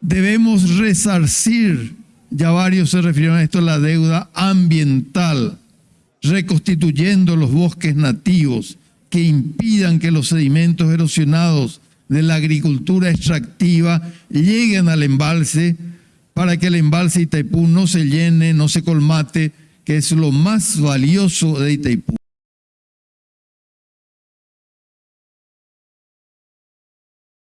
Debemos resarcir, ya varios se refirieron a esto, la deuda ambiental, reconstituyendo los bosques nativos que impidan que los sedimentos erosionados de la agricultura extractiva lleguen al embalse para que el embalse Itaipú no se llene, no se colmate, que es lo más valioso de Itaipú.